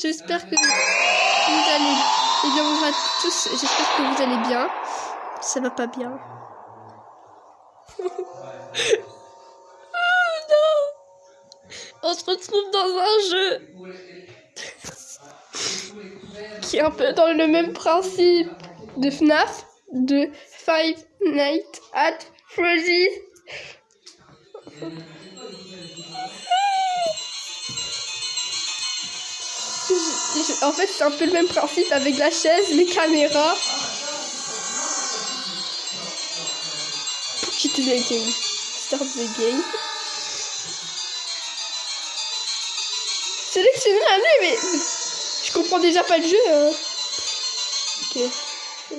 J'espère que vous allez... Eh bien, bonjour à tous. J'espère que vous allez bien. Ça va pas bien. oh non On se retrouve dans un jeu qui est un peu dans le même principe de FNAF, de Five Nights at Freddy's. En fait, c'est un peu le même principe avec la chaise, les caméras. Pour quitter le game? Start the game. Sélectionner un mais je comprends déjà pas le jeu. Hein. Ok.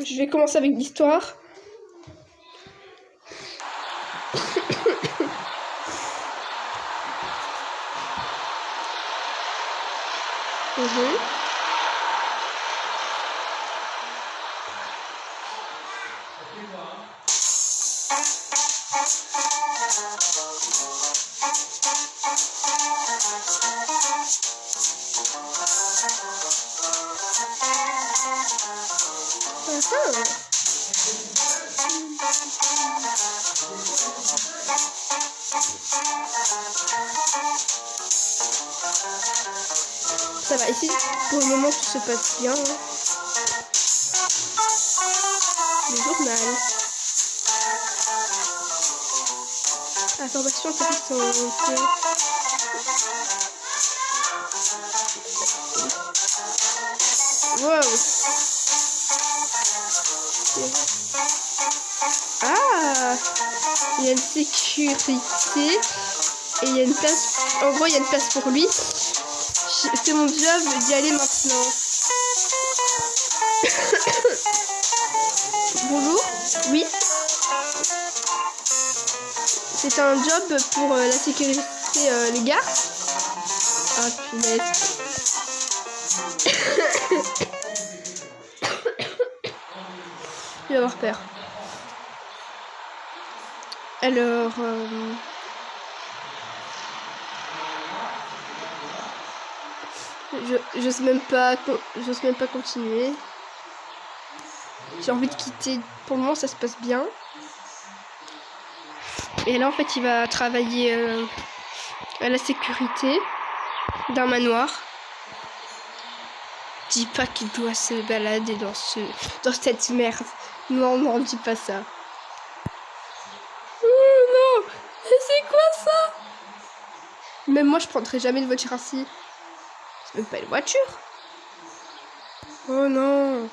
Je vais commencer avec l'histoire. Ça va, ici, pour le moment, tout se passe bien. Hein. Journal. Information intéressante. Wow. Ah Il y a une sécurité. Et il y a une place. En gros, il y a une place pour lui. C'est mon job d'y aller maintenant. C'est un job pour euh, la sécurité, euh, les gars. Ah, punaise. Il va avoir peur. Alors... Euh... Je sais même pas, j'ose même pas continuer. J'ai envie de quitter. Pour le moment, ça se passe bien. Et là, en fait, il va travailler euh, à la sécurité d'un manoir. Dis pas qu'il doit se balader dans ce, dans cette merde. Non, non, dis pas ça. Oh non, c'est quoi ça? Même moi, je prendrais jamais de voiture ainsi. C'est même pas une voiture. Oh non.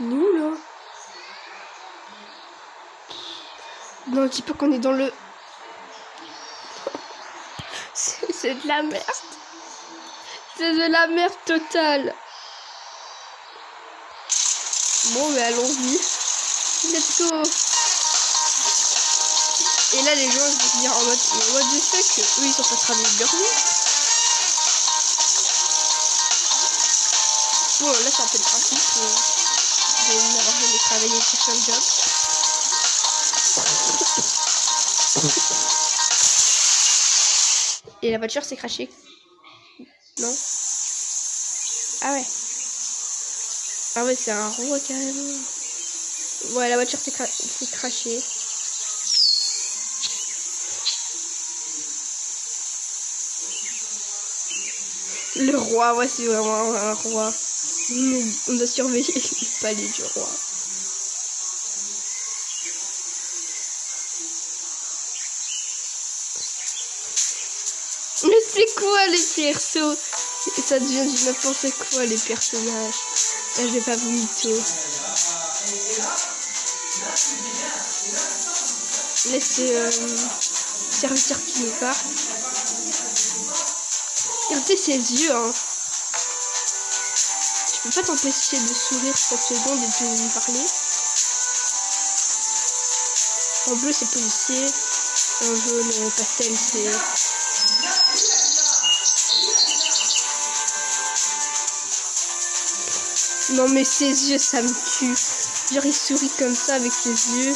Nous là. Non, dis pas qu'on est dans le. C'est de la merde. C'est de la merde totale. Bon, mais allons-y. Let's go. Et là, les gens vont dire en mode, what the fuck, eux, ils sont pas travaillés de vie. Bon, là, c'est un peu le principe euh, de n'avoir jamais sur un job. Et la voiture s'est crachée. Non Ah ouais. Ah ouais, c'est un roi carrément. Ouais, la voiture s'est cra crachée. Le roi, ouais, c'est vraiment un roi. On doit surveiller le palais du roi. Mais c'est quoi les persos? Ça devient du n'importe quoi les personnages. Là, je vais pas vous mytho. Laissez euh, serviteur qui nous parle. Regardez ses yeux, hein peux pas t'empêcher de sourire cette seconde et de lui parler. En bleu c'est policier, en jaune pastel c'est... Non mais ses yeux ça me tue. Genre il sourit comme ça avec ses yeux.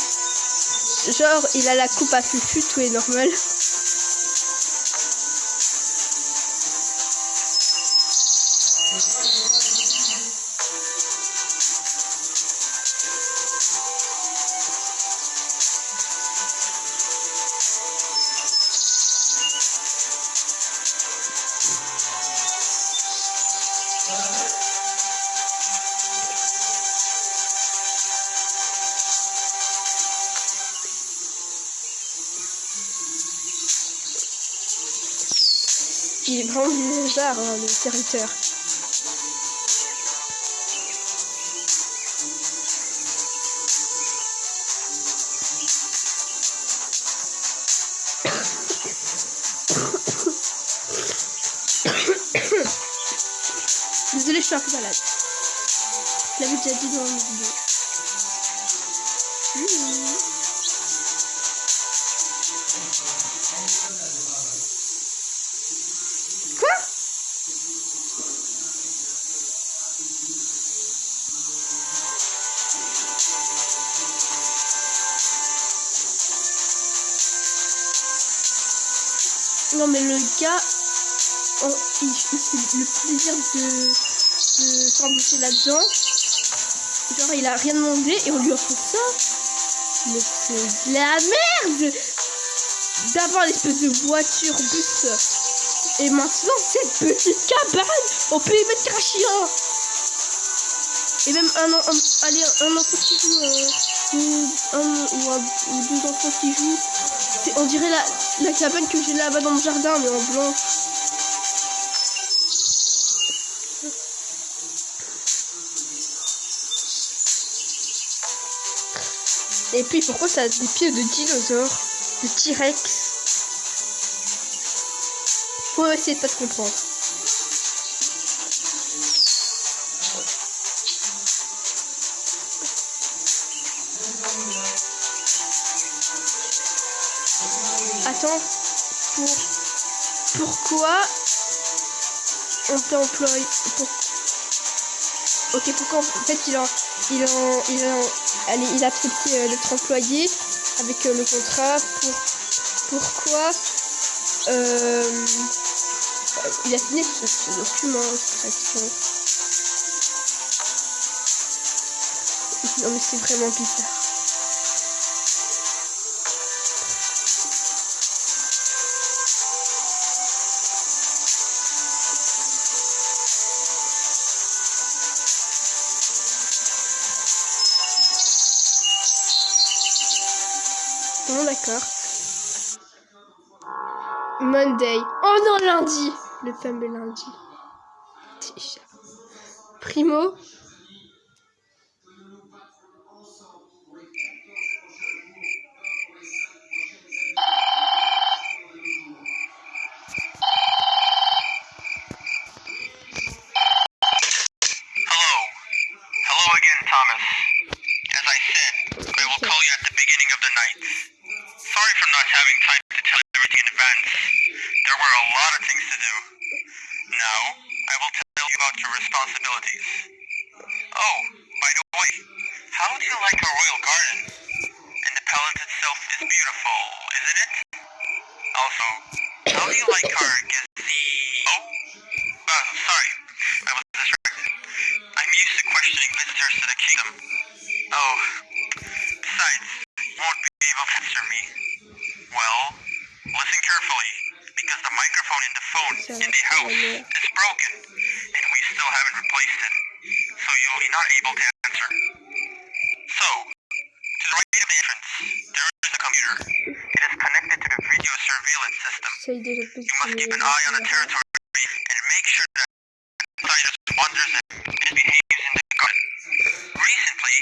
Genre il a la coupe à fufu, tout est normal. Vraiment bizarre, hein, le serviteur. Désolée, je suis un peu malade. Je l'avais déjà dit dans une vidéo. Mmh. Oh, le plaisir de, de s'embaucher là-dedans. Genre il a rien demandé et on lui offre ça. Mais c'est de la merde D'abord l'espèce de voiture, bus. Et maintenant cette petite cabane, on peut y mettre qu'un chien. Et même un, an- un, allez, un enfant qui joue, euh, un, ou, un- ou deux enfants qui jouent. On dirait la, la cabane que j'ai là-bas dans le jardin, mais en blanc. Et puis pourquoi ça a des pieds de dinosaure De T-Rex? Faut essayer de pas te comprendre. On t'a employé pour... Ok, pourquoi en fait il a, il a, il a, il a accepté d'être employé avec euh, le contrat pour... Pourquoi euh, il a signé ce, document. Non mais c'est vraiment bizarre. Bon, d'accord. Monday. Oh non, lundi. Le fameux lundi. Primo. Oh, besides, you won't be able to answer me. Well, listen carefully, because the microphone in the phone in the house is broken, and we still haven't replaced it, so you'll be not able to answer. So, to the right of the entrance, there is a computer. It is connected to the video surveillance system. Ça y est, déjà You must keep an eye on the territory and make sure that outsiders wanders and misbehaves in the garden. Recently,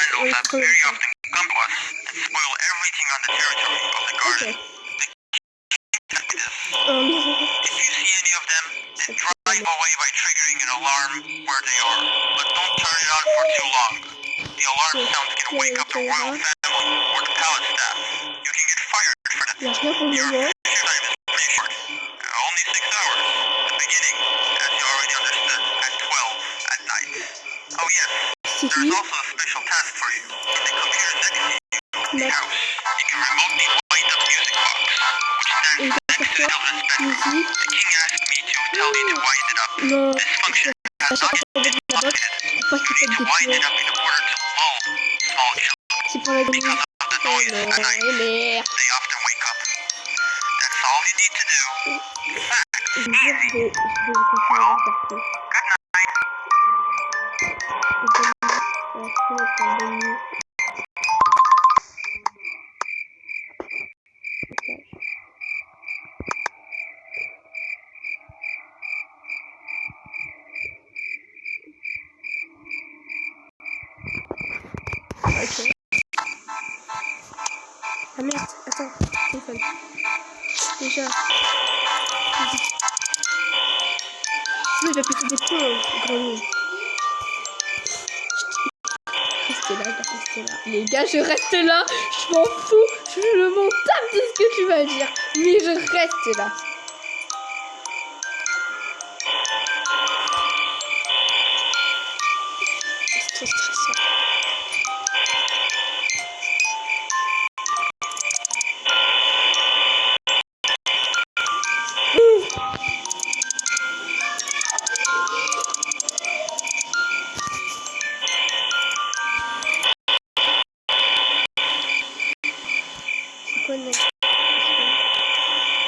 vandals have very often come to us and spoil everything on the territory of the garden. The key to this. Oh non. If you see any of them, then drive away by triggering an alarm where they are, but don't turn it on for too long. The alarm sounds can wake up the royal family or the palace staff. You can get fired for that. Il n'y a rien pour le Your time is pretty short. Uh, only six hours. The beginning, as you already understood, at 12 at night. Oh yes, there's also a special task for you. In the computer next to you, house, you can remotely light up music box, which stands next to the children's bedroom. The king asked me to tell you to wind it up. This function has not très stressant.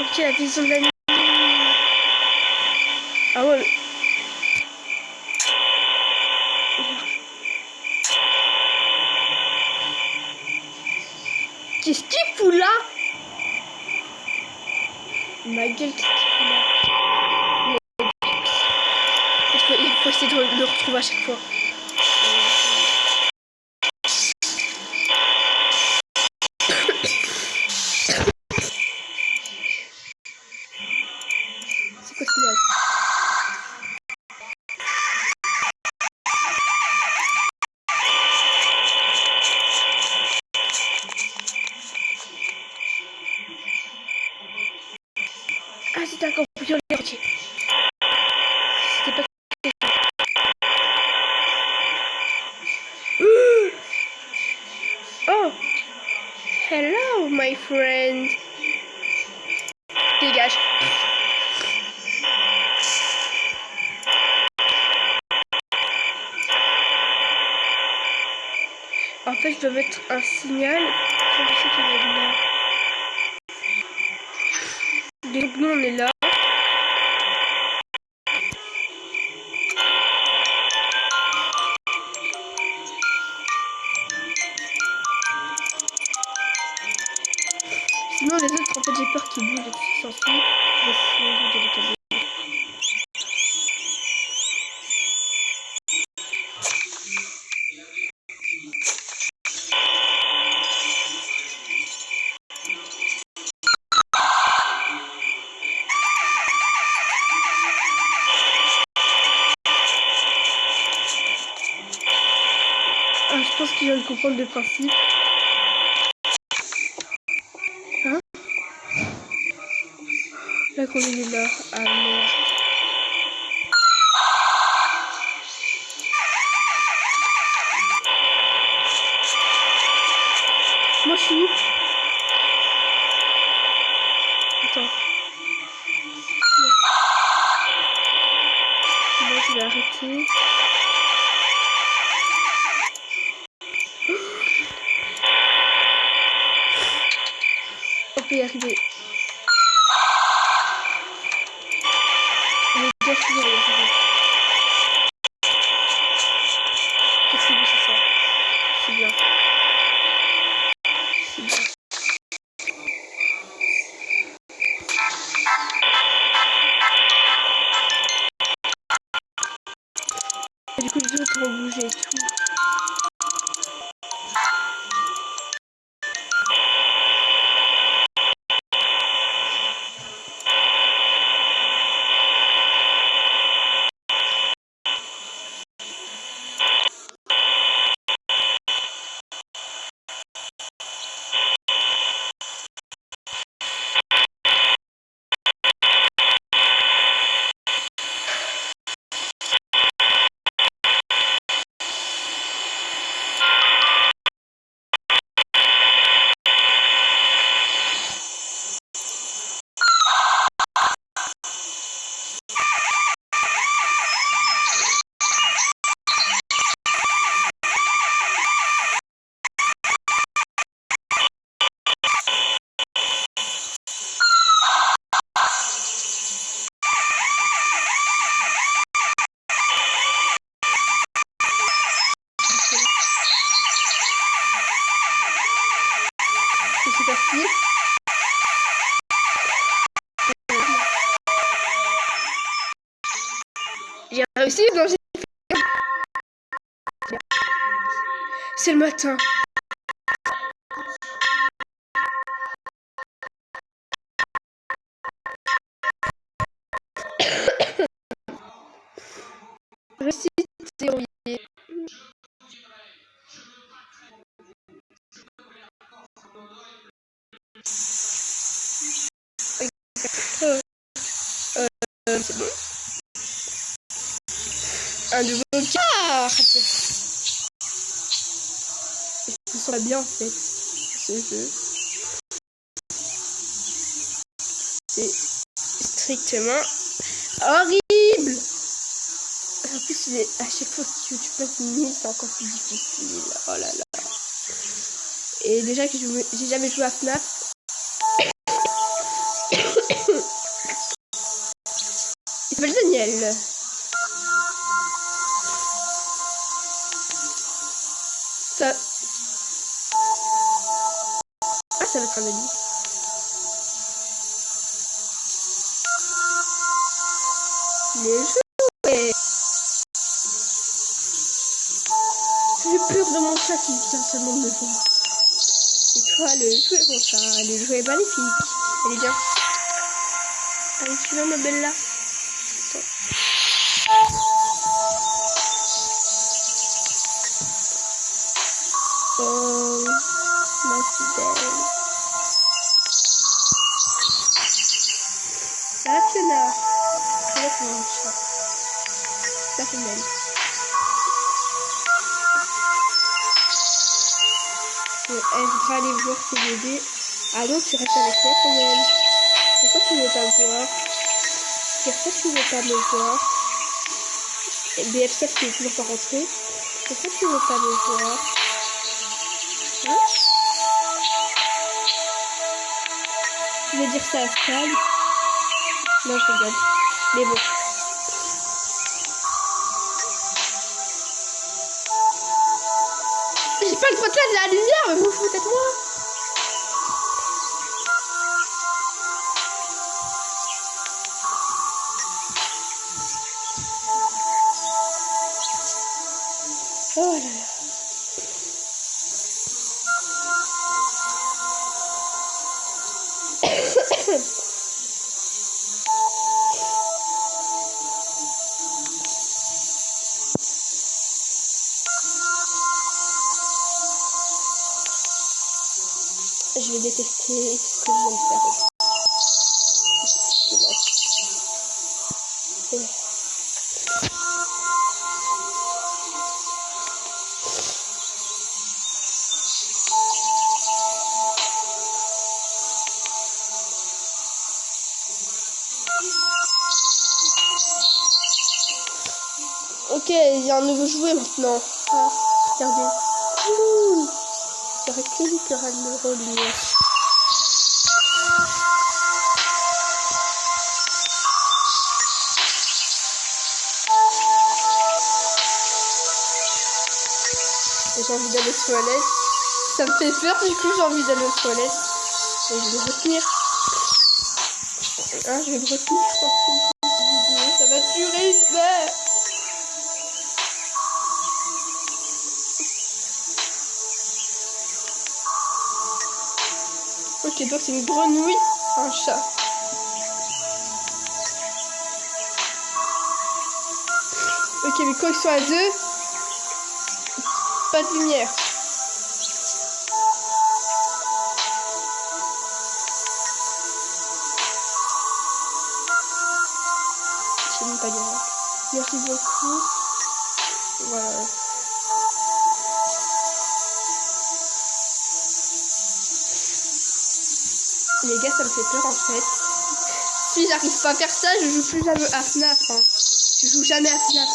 Ok, la vision de la. Putain, quand on viole les. C'était pas Oh Hello, my friend. Dégage. En fait, je dois mettre un signal pour qu'il y a des nous, on est là. je pense qu'il vient de comprendre le principe. Hein La combine est là. Ah merde. Moi je suis où Attends. Bon, je vais arrêter. J'ai C'est le matin. C'est strictement horrible. En plus, à chaque fois que tu, tu passes une c'est encore plus difficile. Oh là là. Et déjà que j'ai jamais joué à FNAF. Il s'appelle Daniel. Ça. Ça va être un ami. Les jouets. J'ai peur de mon chat qui vient seulement de me voir. C'est toi le jouet, mon chat. Le jouet est magnifique. Elle est bien. Allez, viens, ma belle là. Ça fait mal. Elle voudra aller voir ses bébés. Ah tu restes avec moi quand même. Pourquoi tu ne veux pas me voir Pourquoi tu ne veux pas me voir BFF qui est toujours pas rentré. Pourquoi tu ne veux pas me voir Hein? Tu veux dire ça à Scal Non, je rigole. Mais bon. J'ai pas le droit de la lumière, mais vous vous foutez de moi détester ce que je viens de faire. Ok, il y a un nouveau jouet maintenant. Ah, regardez. Ouh. Qui aura le relier. Et J'ai envie d'aller aux toilettes. Ça me fait peur, du coup j'ai envie d'aller aux toilettes. Et je vais me retenir. Ah, je vais me retenir, Ok, donc c'est une grenouille, un chat. Ok, mais quand ils sont à deux, pas de lumière. Les gars, ça me fait peur en fait. Si j'arrive pas à faire ça, je joue plus jamais à FNAF. hein. Je joue jamais à FNAF.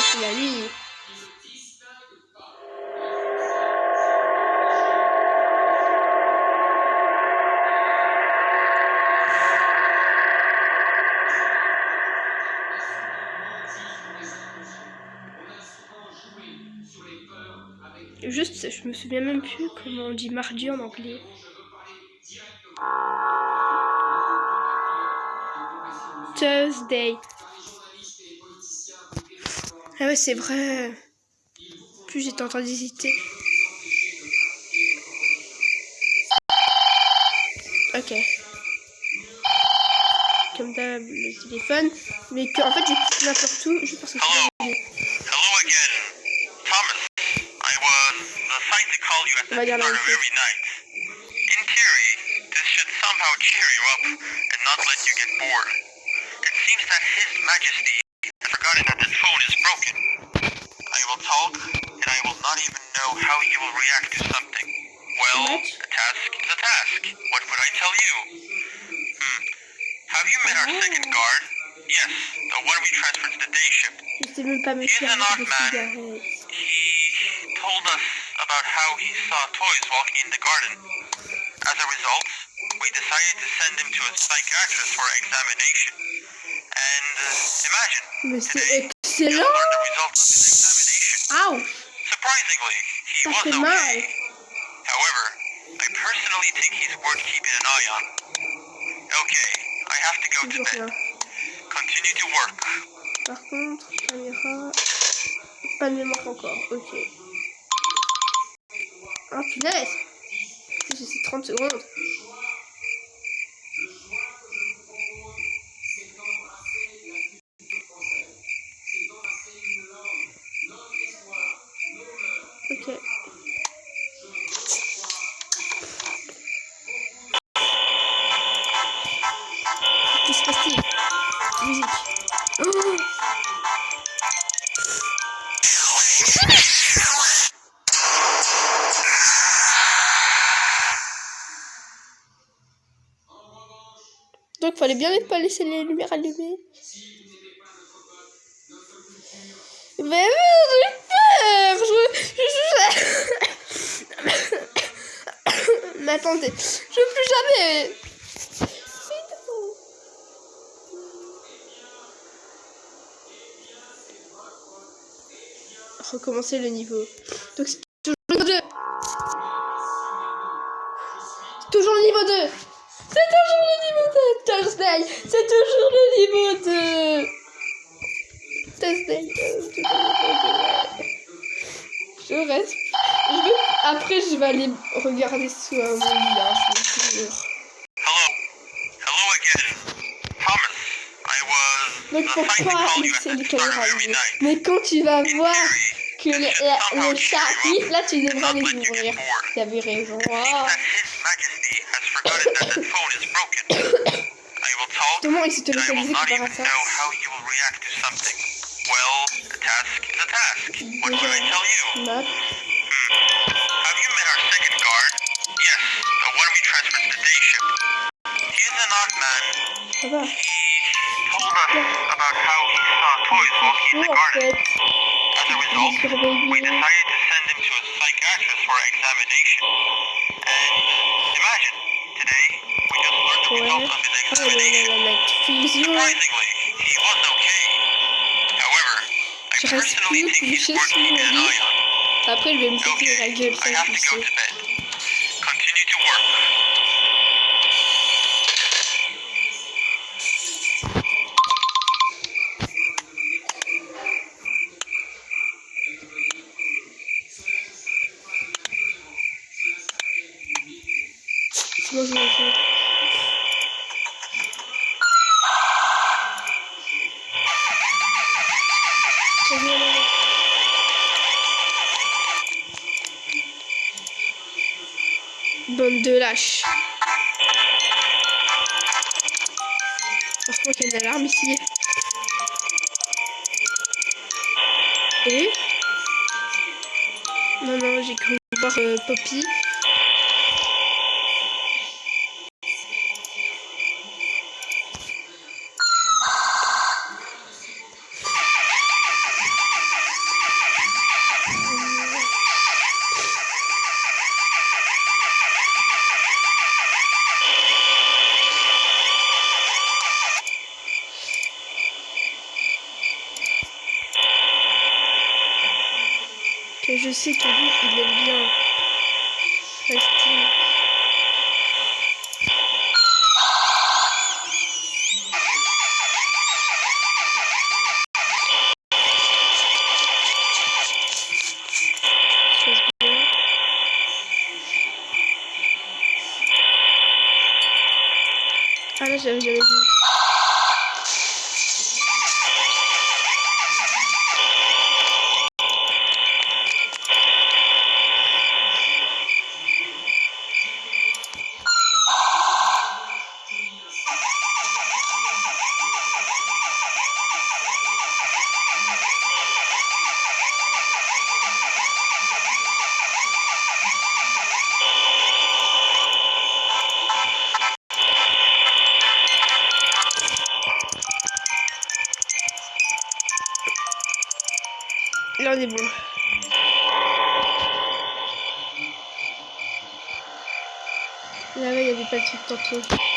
C'est la nuit. Juste, je me souviens même plus comment on dit mardi en anglais. Thursday. Ah ouais, c'est vrai. Plus j'étais en train d'hésiter. Ok. Comme d'hab, le téléphone. Mais que, en fait, j'ai n'importe où juste parce que Hello. je Hello again. Thomas, I was assigned to call you at the On va dire la start même of chose. every night. In theory, this should somehow cheer you up and not let you get bored. His Majesty has forgotten that the phone is broken. I will talk, and I will not even know how you will react to something. Well, a task is a task. What would I tell you? Hmm. Have you met our second guard? Yes, the one we transferred to the day ship. Je sais même pas He's an odd man. He told us about how he saw toys walking in the garden. As a result, we decided to send him to a psychiatrist for examination. And uh, imagine, Mais today, you excellent. learned the results of his examination. Ouch. Surprisingly, he Ça was okay. However, I personally think he's worth keeping an eye on. Okay, I have to go to bed. Continue to work. Par contre, caméra. Pas de mémoire encore. Ok. Oh punaise. J'ai ces 30 secondes. Donc fallait bien ne pas laisser les lumières allumées. Mais oui, j'ai peur je, je- Mais attendez, je veux plus jamais Recommencer le niveau. Donc c'est toujours le niveau 2 C'est toujours le niveau 2 Thursday C'est toujours le niveau 2 Thursday toujours le niveau 2. Je reste. Je vais... Après, je vais aller regarder euh, mon lit, hein, je vous jure. Hello. Hello again. Thomas, I was Donc of every allumées. night. Mais quand tu vas voir que le, la- le là tu devras les ouvrir. bored. Tu avais raison. It know how you will react to something. Well, a task is a task. What would I tell you? Note. Hmm. Have you met our second guard? Yes, the one we transferred to the day shift. He is an odd man. He told us about how he saw toys walking in the garden. As a result, we decided to send him to a psychiatrist for examination. And imagine, today, we just learned the Ouais. results of his Oh là là examination. là, la fusion. Surprisingly, he was okay. However, I Je reste personally plus think he's couché worth sur mon keeping an lit. eye on. Après, il va me péter la Okay, gueule, I ça have je to le go to sais. Bande de lâches. Heureusement qu'il y a une alarme ici. Et Non, non, j'ai cru voir euh, Poppy. Que je il aime bien bien. Ah là, j'avais jamais vu. Là, il n'y avait pas de truc tantôt.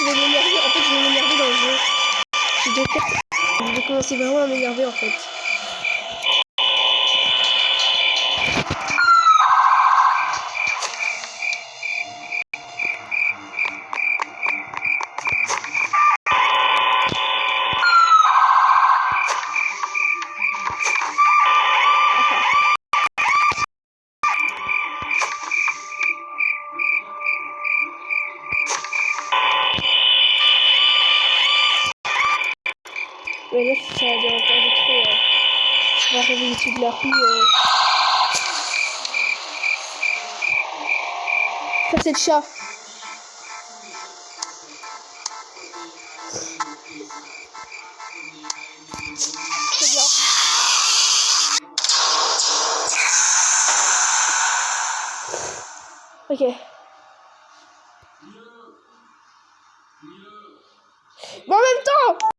Je vais m'énerver, en fait, je vais m'énerver dans le jeu. Je dois commencer vraiment à m'énerver, en fait. Bien. Ok. En même temps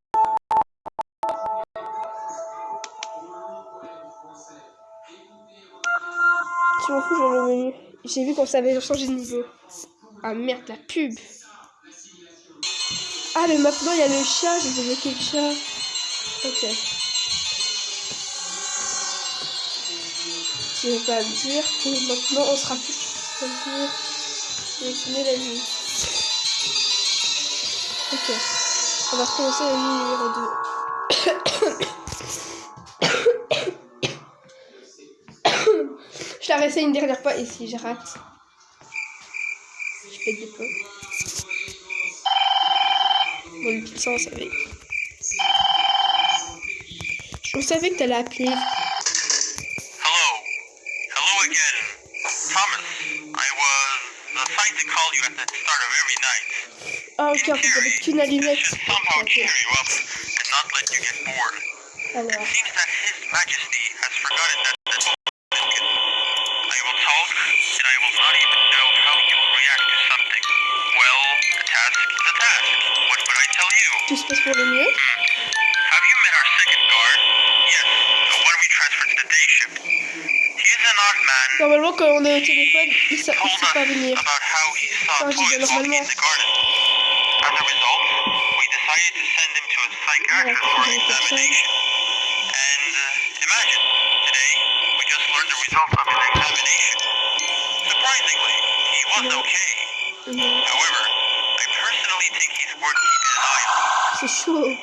J'ai vu qu'on savait changer de niveau. Ah merde, la pub. Ah, mais maintenant il y a le chat, j'ai débloqué le chat. Ok. Tu veux pas me dire que maintenant on sera plus la nuit. Ok. On va recommencer la nuit numéro 2. La réessaye une dernière fois et si je rate, je fais des. Bon, le on savait. On savait que t'allais appeler. Hello. Hello again. Thomas, I was assigned to call you at the start of every night. Ah, ok, en fait, j'avais qu'une allumette. Should somehow Ok. cheer you up and not let you get bored. Alors, It seems that His Majesty has forgotten that tout se passe pour le mieux. Have you met our second guard? Yes, the one we transferred to the day shift. He is an odd man. Normalement, quand on est au téléphone, il ne sait pas venir. Oh, je dis normalement. As a result, we decided to send him to a psychiatrist for examination. And uh, imagine, today we just learned the results of his examination. Surprisingly, he was Yeah. okay. Mhm. However, I personally think he's worth keeping an eye on. C'est chaud. Okay, I have to go to bed. you work.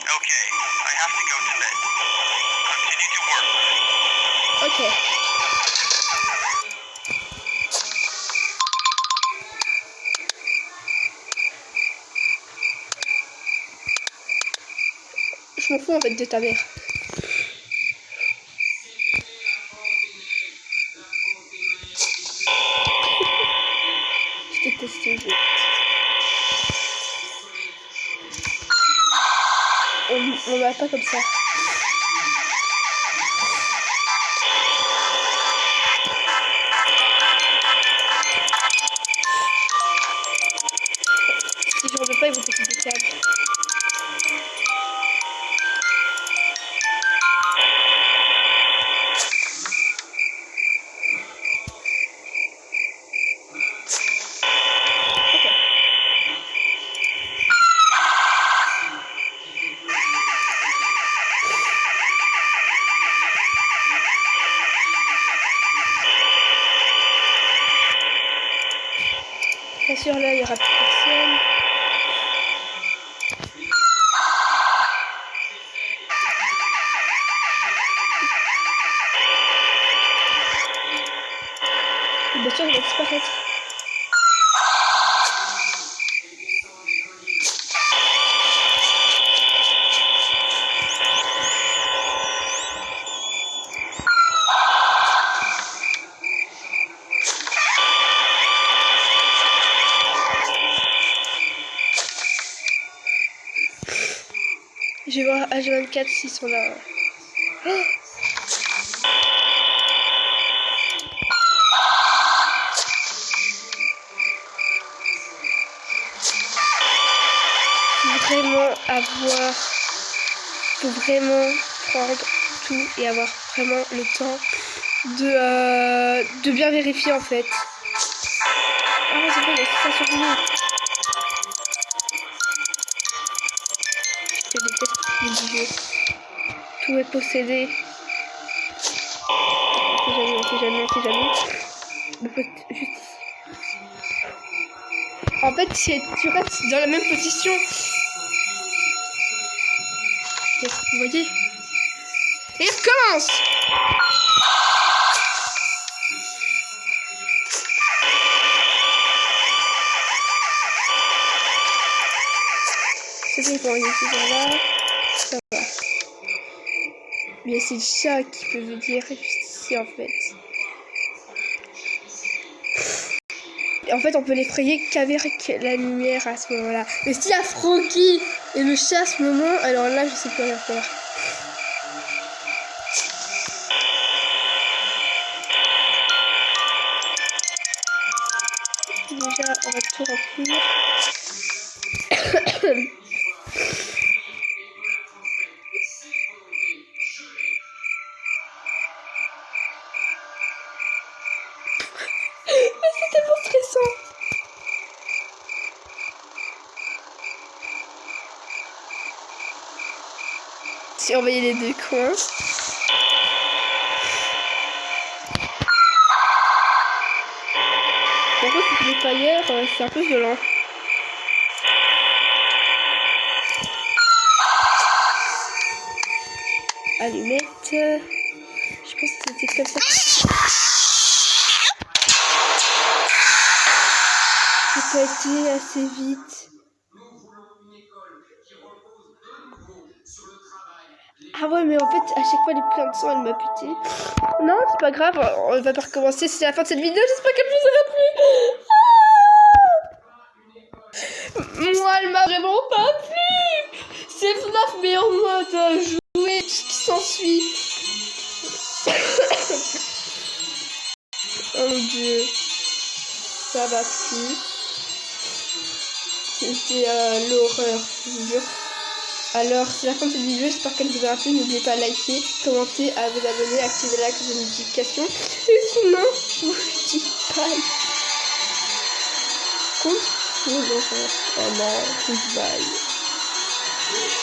Ok. Je m'en fous en fait de ta mère. Je déteste ce jeu. On, on va pas comme ça. H24 s'ils sont là. Oh vraiment avoir. Faut vraiment prendre tout et avoir vraiment le temps de, euh, de bien vérifier en fait. Ah c'est vrai, il y a ça sur nous. Tout est possédé. On sait jamais, on sait jamais, on sait jamais. Le juste. En fait, si tu restes dans la même position. Yes, Vous voyez? Et il recommence C'est bon, il est là. Ça. Mais c'est le chat qui peut vous dire ici en fait. En fait, on peut l'effrayer qu'avec la lumière à ce moment-là. Mais s'il y a Frankie et le chat à ce moment, alors là, je sais plus rien faire. Surveiller les deux coins. C'est les tailleurs, euh, c'est un peu violent. Allumette. Je pense que c'était comme ça. J'ai pas été assez vite. Ah ouais, mais en fait, à chaque fois, les plein de sang, elle m'a buté. Non, c'est pas grave, on va pas recommencer. C'est la fin de cette vidéo, j'espère qu'elle vous aura plu. Ah Moi, elle m'a vraiment pas plu. C'est FNAF, mais en mode jouer, tout ce qui s'ensuit. oh mon dieu. Ça va plus. C'était euh, l'horreur, je vous jure. Alors, c'est la fin de cette vidéo, j'espère qu'elle vous aura plu. N'oubliez pas de liker, commenter, à vous abonner, activer la cloche de notification. Et sinon, je vous dis bye. Oh non, goodbye.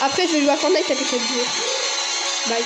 Après, je vais jouer à Fortnite avec 4 jours. Bye.